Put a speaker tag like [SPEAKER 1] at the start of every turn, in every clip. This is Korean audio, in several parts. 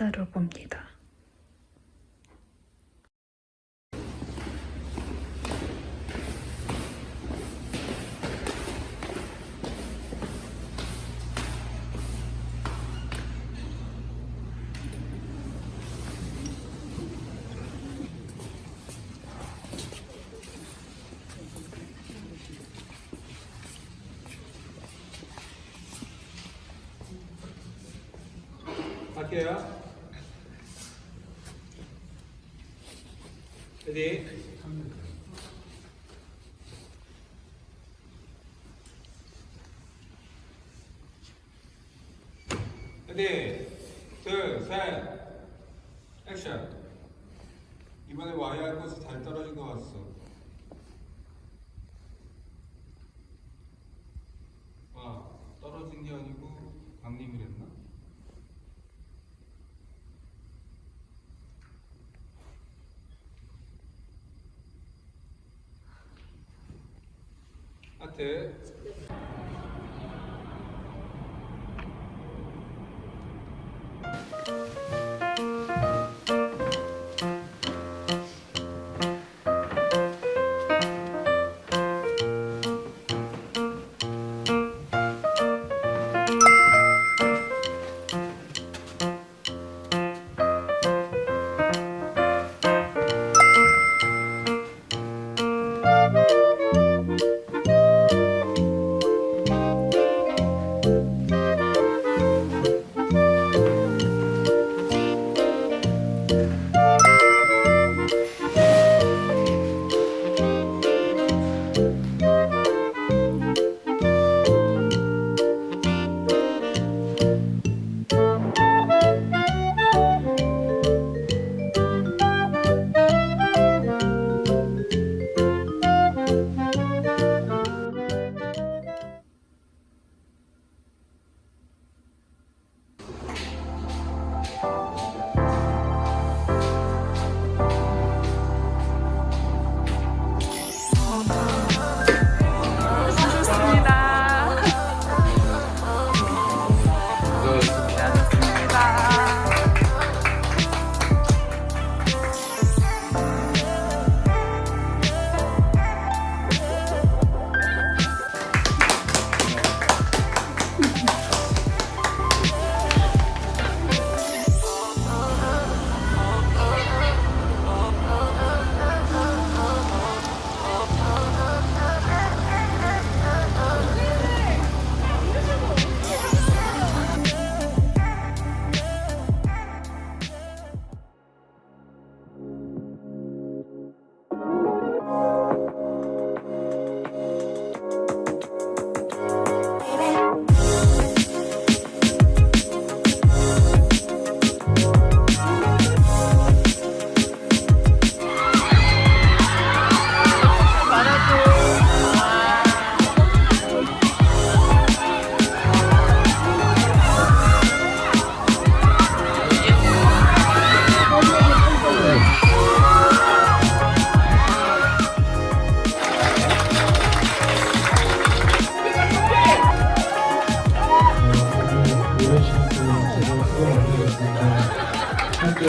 [SPEAKER 1] 기다려 봅니다.
[SPEAKER 2] 갈게요. 레디. 레디. 둘, 셋. 액션. 이번에 할 곳이 잘 떨어진 것 같소. 아, 떨어진 게 아니고 강림이랬나? 하트.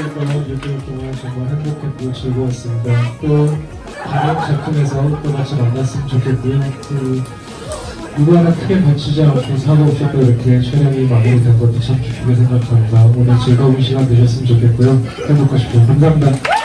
[SPEAKER 3] 1개월 동안 6개월 동안 정말 행복했고 즐거웠습니다. 또 다른 작품에서 또 같이 만났으면 좋겠고요. 그 누구 하나 크게 다치지 않고 사고 없이 또 이렇게 촬영이 마무리된 것도 참 좋게 생각합니다. 오늘 즐거운 시간 되셨으면 좋겠고요. 행복하십시오. 감사합니다.